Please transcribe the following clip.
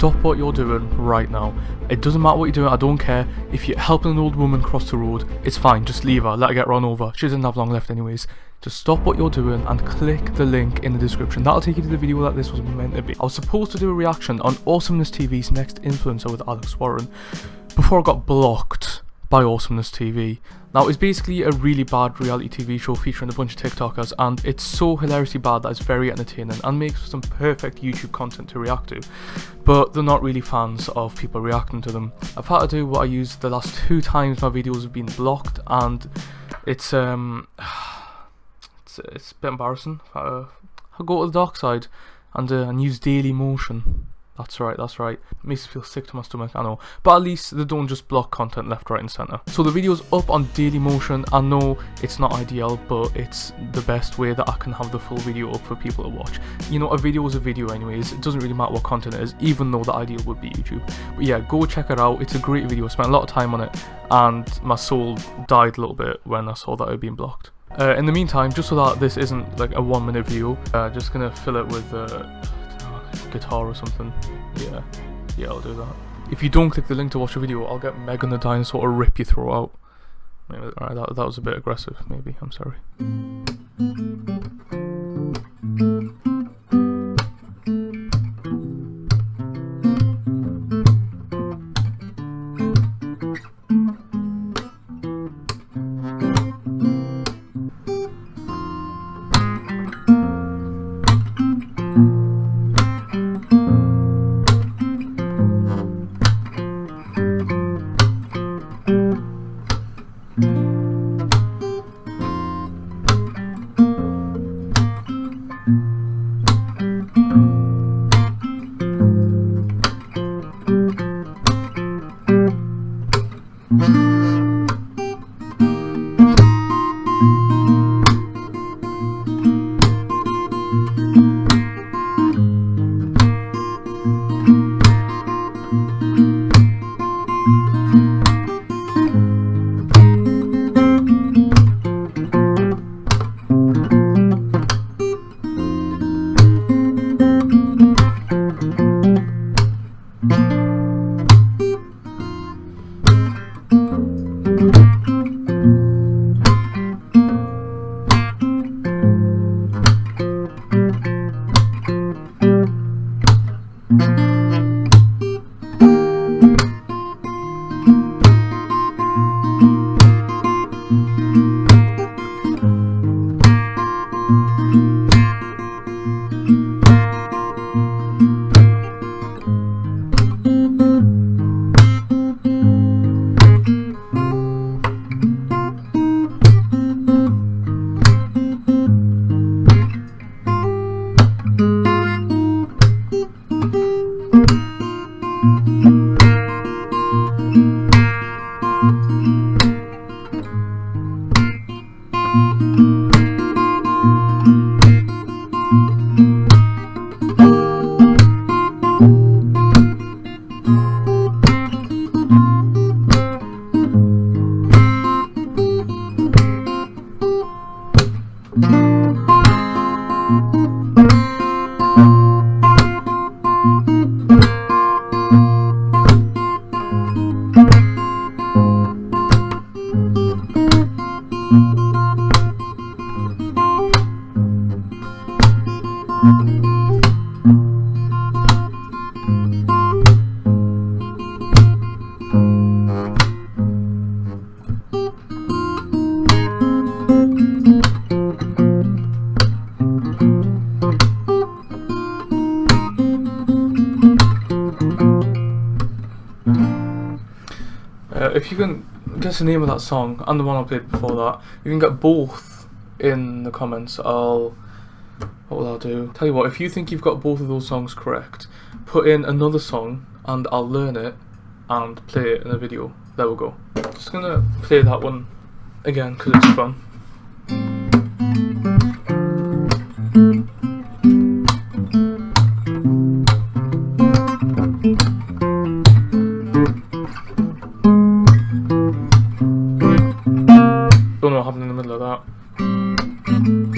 stop what you're doing right now. It doesn't matter what you're doing, I don't care. If you're helping an old woman cross the road, it's fine, just leave her, let her get run over. She doesn't have long left anyways. Just stop what you're doing and click the link in the description. That'll take you to the video that this was meant to be. I was supposed to do a reaction on Awesomeness TV's next influencer with Alex Warren before I got blocked by Awesomeness TV. Now, it's basically a really bad reality TV show featuring a bunch of TikTokers, and it's so hilariously bad that it's very entertaining and makes some perfect YouTube content to react to. But they're not really fans of people reacting to them. I've had to do what I used the last two times my videos have been blocked, and it's um, it's, it's a bit embarrassing. I, I go to the dark side and uh, and use Dailymotion. That's right, that's right. It makes me feel sick to my stomach, I know. But at least they don't just block content left, right and centre. So the video's up on Dailymotion. I know it's not ideal, but it's the best way that I can have the full video up for people to watch. You know, a video is a video anyways. It doesn't really matter what content it is, even though the ideal would be YouTube. But yeah, go check it out. It's a great video. I spent a lot of time on it, and my soul died a little bit when I saw that it had been blocked. Uh, in the meantime, just so that this isn't like a one minute video, uh, just gonna fill it with uh, guitar or something. Yeah, yeah, I'll do that. If you don't click the link to watch the video, I'll get Megan the Dinosaur to rip your throat out. Alright, that, that was a bit aggressive, maybe, I'm sorry. If you can guess the name of that song and the one I played before that, you can get both in the comments. I'll what will I do? Tell you what, if you think you've got both of those songs correct, put in another song and I'll learn it and play it in a video. There we go. Just gonna play that one again because it's fun. Don't know what happened in the middle of that.